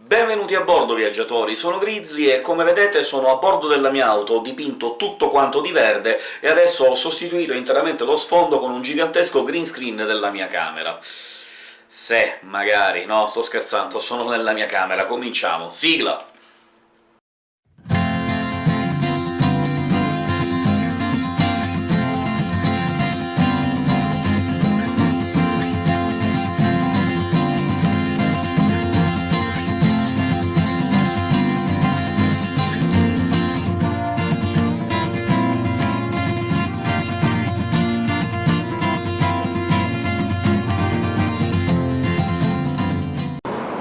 Benvenuti a bordo, viaggiatori! Sono Grizzly e come vedete sono a bordo della mia auto, ho dipinto tutto quanto di verde e adesso ho sostituito interamente lo sfondo con un gigantesco green screen della mia camera. Se, magari... no, sto scherzando, sono nella mia camera, cominciamo! Sigla!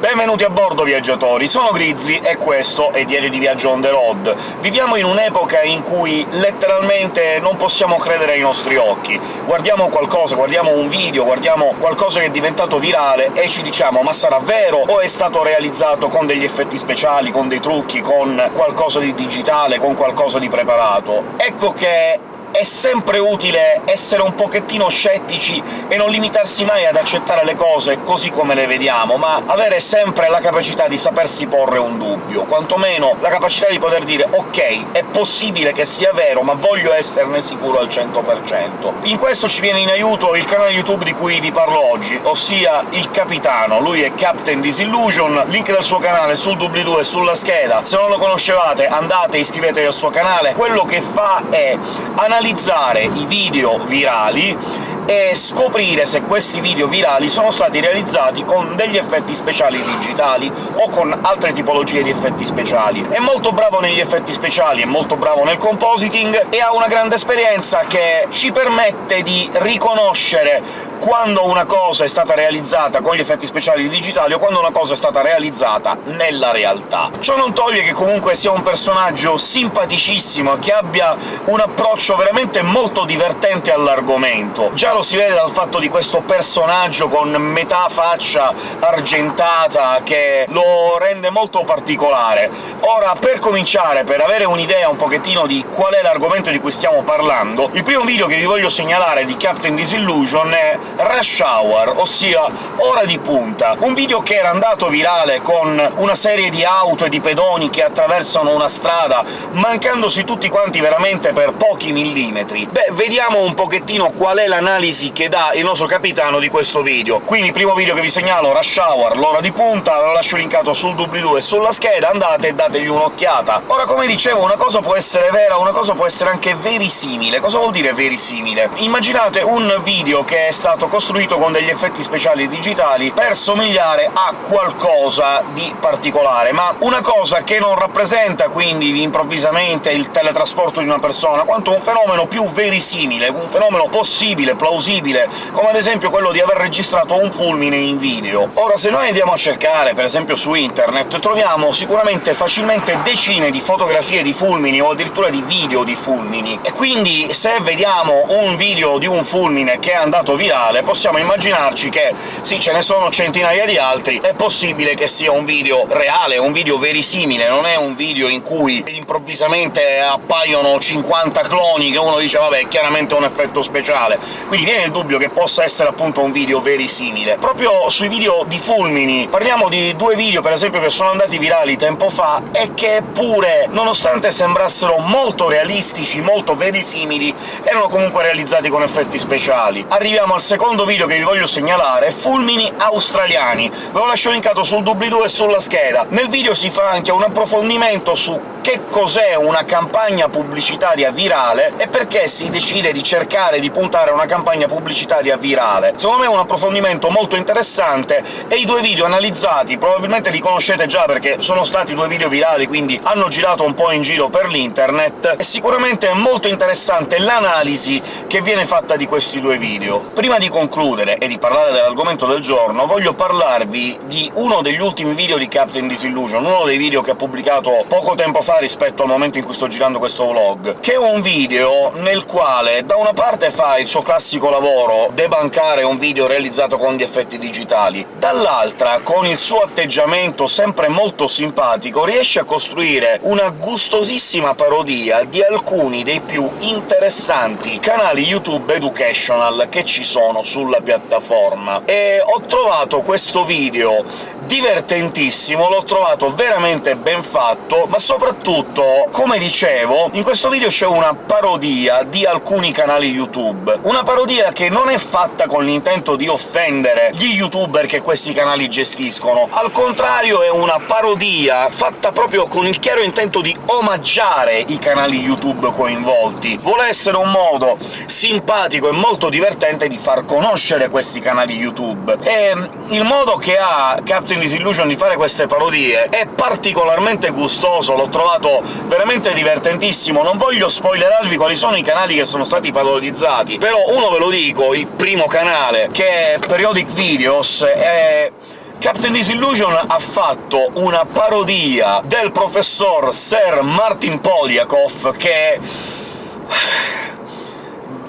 Benvenuti a bordo, viaggiatori! Sono Grizzly e questo è Diario di Viaggio on the road. Viviamo in un'epoca in cui letteralmente non possiamo credere ai nostri occhi. Guardiamo qualcosa, guardiamo un video, guardiamo qualcosa che è diventato virale e ci diciamo «ma sarà vero o è stato realizzato con degli effetti speciali, con dei trucchi, con qualcosa di digitale, con qualcosa di preparato?» Ecco che è sempre utile essere un pochettino scettici e non limitarsi mai ad accettare le cose così come le vediamo, ma avere sempre la capacità di sapersi porre un dubbio, quantomeno la capacità di poter dire «ok, è possibile che sia vero, ma voglio esserne sicuro al 100%». In questo ci viene in aiuto il canale YouTube di cui vi parlo oggi, ossia Il Capitano. Lui è Captain Disillusion, link del suo canale sul doobly-doo e sulla scheda. Se non lo conoscevate andate iscrivetevi al suo canale. Quello che fa è analizzare analizzare i video virali e scoprire se questi video virali sono stati realizzati con degli effetti speciali digitali o con altre tipologie di effetti speciali. È molto bravo negli effetti speciali, è molto bravo nel compositing e ha una grande esperienza che ci permette di riconoscere quando una cosa è stata realizzata con gli effetti speciali digitali o quando una cosa è stata realizzata nella realtà. Ciò non toglie che comunque sia un personaggio simpaticissimo, che abbia un approccio veramente molto divertente all'argomento. Già lo si vede dal fatto di questo personaggio con metà faccia argentata, che lo rende molto particolare. Ora, per cominciare, per avere un'idea un pochettino di qual è l'argomento di cui stiamo parlando, il primo video che vi voglio segnalare di Captain Disillusion è Rush Hour, ossia Ora di punta, un video che era andato virale con una serie di auto e di pedoni che attraversano una strada, mancandosi tutti quanti veramente per pochi millimetri. Beh, vediamo un pochettino qual è l'analisi che dà il nostro capitano di questo video. Quindi primo video che vi segnalo, Rush Hour, l'ora di punta, lo lascio linkato sul doobly-doo e sulla scheda, andate e dategli un'occhiata. Ora, come dicevo, una cosa può essere vera, una cosa può essere anche verisimile. Cosa vuol dire verisimile? Immaginate un video che è stato costruito con degli effetti speciali digitali per somigliare a qualcosa di particolare, ma una cosa che non rappresenta quindi improvvisamente il teletrasporto di una persona, quanto un fenomeno più verisimile, un fenomeno possibile, plausibile, come ad esempio quello di aver registrato un fulmine in video. Ora, se noi andiamo a cercare, per esempio su internet, troviamo sicuramente facilmente decine di fotografie di fulmini o addirittura di video di fulmini, e quindi se vediamo un video di un fulmine che è andato virale, reale, possiamo immaginarci che sì, ce ne sono centinaia di altri, è possibile che sia un video reale, un video verisimile, non è un video in cui improvvisamente appaiono 50 cloni che uno dice «vabbè, è chiaramente un effetto speciale». Quindi viene il dubbio che possa essere appunto un video verisimile. Proprio sui video di fulmini parliamo di due video, per esempio, che sono andati virali tempo fa e che pure, nonostante sembrassero molto realistici, molto verisimili, erano comunque realizzati con effetti speciali. Arriviamo al secondo video che vi voglio segnalare fulmini australiani. Ve lo lascio linkato sul doobly-doo e sulla scheda. Nel video si fa anche un approfondimento su che cos'è una campagna pubblicitaria virale e perché si decide di cercare di puntare a una campagna pubblicitaria virale. Secondo me è un approfondimento molto interessante, e i due video analizzati probabilmente li conoscete già perché sono stati due video virali, quindi hanno girato un po' in giro per l'internet, e sicuramente è molto interessante l'analisi che viene fatta di questi due video. Prima di concludere e di parlare dell'argomento del giorno, voglio parlarvi di uno degli ultimi video di Captain Disillusion, uno dei video che ha pubblicato poco tempo fa rispetto al momento in cui sto girando questo vlog, che è un video nel quale da una parte fa il suo classico lavoro, debancare un video realizzato con gli effetti digitali, dall'altra, con il suo atteggiamento sempre molto simpatico, riesce a costruire una gustosissima parodia di alcuni dei più interessanti canali YouTube educational che ci sono sulla piattaforma. E ho trovato questo video divertentissimo, l'ho trovato veramente ben fatto, ma soprattutto, come dicevo, in questo video c'è una parodia di alcuni canali YouTube. Una parodia che non è fatta con l'intento di offendere gli youtuber che questi canali gestiscono, al contrario è una parodia fatta proprio con il chiaro intento di omaggiare i canali YouTube coinvolti. Vuole essere un modo simpatico e molto divertente di far conoscere questi canali YouTube. E il modo che ha Captain Disillusion di fare queste parodie è particolarmente gustoso, l'ho trovato veramente divertentissimo. Non voglio spoilerarvi quali sono i canali che sono stati parodizzati, però uno ve lo dico, il primo canale, che è Periodic Videos, è Captain Disillusion ha fatto una parodia del professor Sir Martin Polyakov che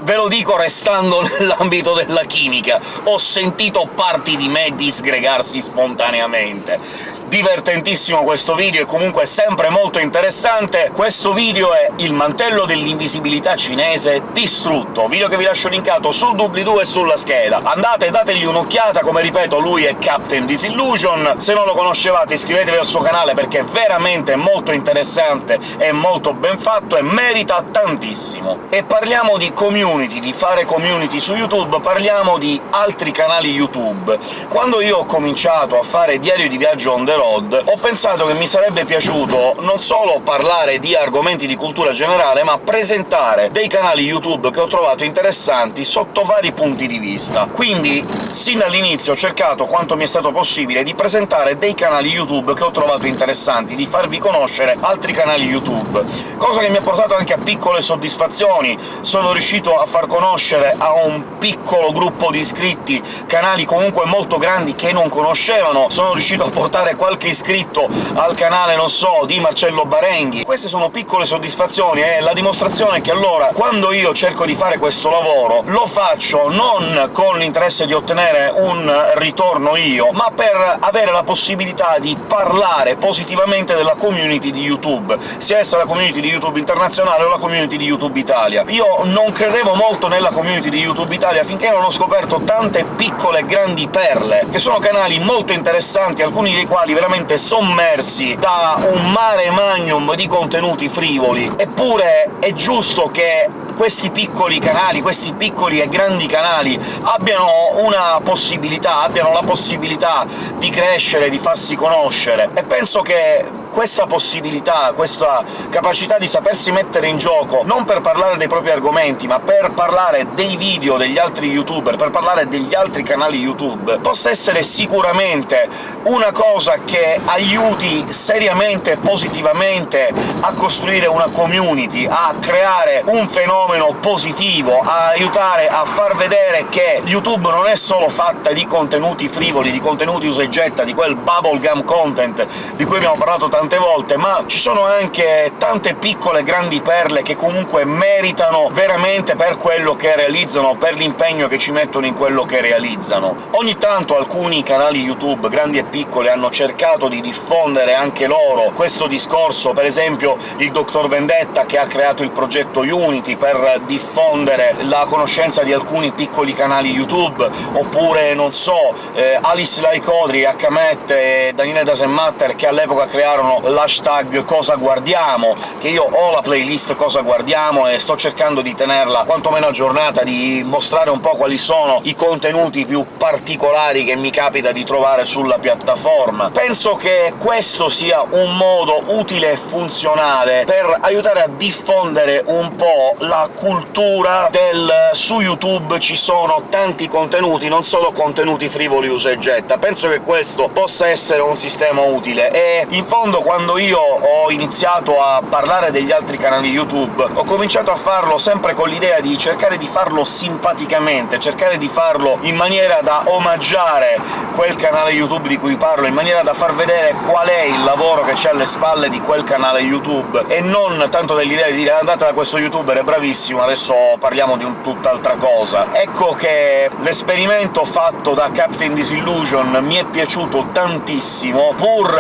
ve lo dico restando nell'ambito della chimica, ho sentito parti di me disgregarsi spontaneamente divertentissimo questo video e comunque sempre molto interessante. Questo video è Il mantello dell'invisibilità cinese distrutto, video che vi lascio linkato sul doobly-doo e sulla scheda. Andate, dategli un'occhiata, come ripeto lui è Captain Disillusion, se non lo conoscevate iscrivetevi al suo canale perché è veramente molto interessante e molto ben fatto e merita tantissimo. E parliamo di community, di fare community su YouTube, parliamo di altri canali YouTube. Quando io ho cominciato a fare diario di viaggio on the road, ho pensato che mi sarebbe piaciuto non solo parlare di argomenti di cultura generale, ma presentare dei canali YouTube che ho trovato interessanti sotto vari punti di vista. Quindi, sin dall'inizio ho cercato, quanto mi è stato possibile, di presentare dei canali YouTube che ho trovato interessanti, di farvi conoscere altri canali YouTube, cosa che mi ha portato anche a piccole soddisfazioni. Sono riuscito a far conoscere a un piccolo gruppo di iscritti canali comunque molto grandi che non conoscevano, sono riuscito a portare qualche qualche iscritto al canale, non so, di Marcello Barenghi. Queste sono piccole soddisfazioni, è la dimostrazione che allora, quando io cerco di fare questo lavoro, lo faccio non con l'interesse di ottenere un ritorno io, ma per avere la possibilità di parlare positivamente della community di YouTube, sia essa la community di YouTube internazionale o la community di YouTube Italia. Io non credevo molto nella community di YouTube Italia finché non ho scoperto tante piccole e grandi perle, che sono canali molto interessanti, alcuni dei quali veramente sommersi da un mare magnum di contenuti frivoli. Eppure è giusto che questi piccoli canali, questi piccoli e grandi canali abbiano una possibilità, abbiano la possibilità di crescere, di farsi conoscere, e penso che questa possibilità, questa capacità di sapersi mettere in gioco, non per parlare dei propri argomenti, ma per parlare dei video degli altri youtuber, per parlare degli altri canali YouTube, possa essere sicuramente una cosa che aiuti seriamente e positivamente a costruire una community, a creare un fenomeno positivo, a aiutare a far vedere che YouTube non è solo fatta di contenuti frivoli, di contenuti usa e getta, di quel bubblegum content di cui abbiamo parlato tantissimo tante volte, ma ci sono anche tante piccole grandi perle che comunque meritano veramente per quello che realizzano, per l'impegno che ci mettono in quello che realizzano. Ogni tanto alcuni canali YouTube, grandi e piccoli, hanno cercato di diffondere anche loro questo discorso, per esempio il Dr. Vendetta che ha creato il progetto Unity per diffondere la conoscenza di alcuni piccoli canali YouTube, oppure, non so, eh, Alice Laicodri, Hmet e Daniele Dasenmatter che all'epoca crearono usano l'hashtag cosa guardiamo, che io ho la playlist cosa guardiamo e sto cercando di tenerla quantomeno aggiornata, di mostrare un po' quali sono i contenuti più particolari che mi capita di trovare sulla piattaforma. Penso che questo sia un modo utile e funzionale per aiutare a diffondere un po' la cultura del su YouTube ci sono tanti contenuti, non solo contenuti frivoli usa e getta. Penso che questo possa essere un sistema utile, e in fondo quando io ho iniziato a parlare degli altri canali YouTube, ho cominciato a farlo sempre con l'idea di cercare di farlo simpaticamente, cercare di farlo in maniera da omaggiare quel canale YouTube di cui parlo, in maniera da far vedere qual è il lavoro che c'è alle spalle di quel canale YouTube, e non tanto dell'idea di dire «andate da questo youtuber, è bravissimo, adesso parliamo di un tutt'altra cosa». Ecco che l'esperimento fatto da Captain Disillusion mi è piaciuto tantissimo, pur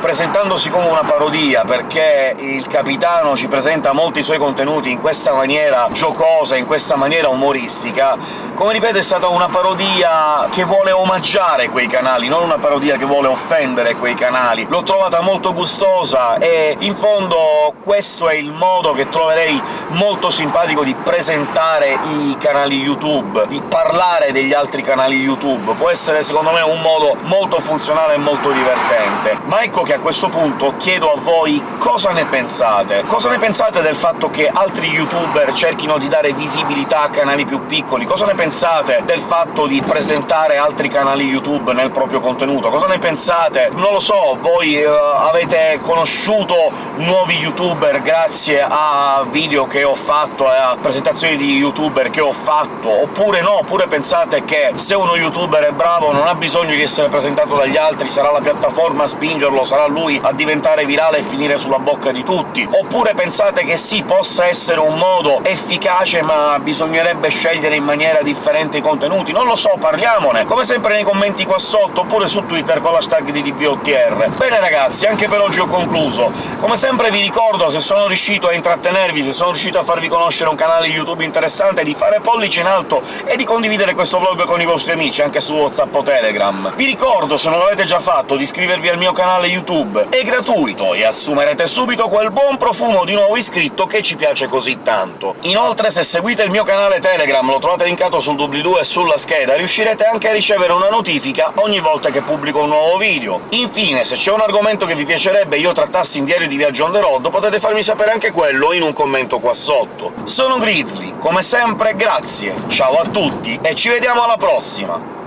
presentandosi presentandosi come una parodia, perché il capitano ci presenta molti suoi contenuti in questa maniera giocosa, in questa maniera umoristica, come ripeto è stata una parodia che vuole omaggiare quei canali, non una parodia che vuole offendere quei canali. L'ho trovata molto gustosa e in fondo questo è il modo che troverei molto simpatico di presentare i canali YouTube, di parlare degli altri canali YouTube. Può essere secondo me un modo molto funzionale e molto divertente. Ma ecco che a questo punto chiedo a voi cosa ne pensate. Cosa ne pensate del fatto che altri YouTuber cerchino di dare visibilità a canali più piccoli? Cosa ne pensate del fatto di presentare altri canali YouTube nel proprio contenuto? Cosa ne pensate? Non lo so, voi uh, avete conosciuto nuovi YouTuber grazie a video che ho fatto e a presentazioni di YouTuber che ho fatto, oppure no, oppure pensate che se uno YouTuber è bravo non ha bisogno di essere presentato dagli altri, sarà la piattaforma a spingerlo, sarà lui a diventare virale e finire sulla bocca di tutti, oppure pensate che sì, possa essere un modo efficace ma bisognerebbe scegliere in maniera differente i contenuti? Non lo so, parliamone! Come sempre nei commenti qua sotto, oppure su Twitter con l'hashtag di DPOTR. Bene ragazzi, anche per oggi ho concluso. Come sempre vi ricordo, se sono riuscito a intrattenervi, se sono riuscito a farvi conoscere un canale YouTube interessante, di fare pollice in alto e di condividere questo vlog con i vostri amici, anche su WhatsApp o Telegram. Vi ricordo, se non l'avete già fatto, di iscrivervi al mio canale YouTube. È gratuito e assumerete subito quel buon profumo di nuovo iscritto che ci piace così tanto. Inoltre, se seguite il mio canale Telegram, lo trovate linkato sul doobly-doo e sulla scheda, riuscirete anche a ricevere una notifica ogni volta che pubblico un nuovo video. Infine, se c'è un argomento che vi piacerebbe io trattassi in Diario di Viaggio on the road, potete farmi sapere anche quello in un commento qua sotto. Sono Grizzly, come sempre grazie, ciao a tutti e ci vediamo alla prossima!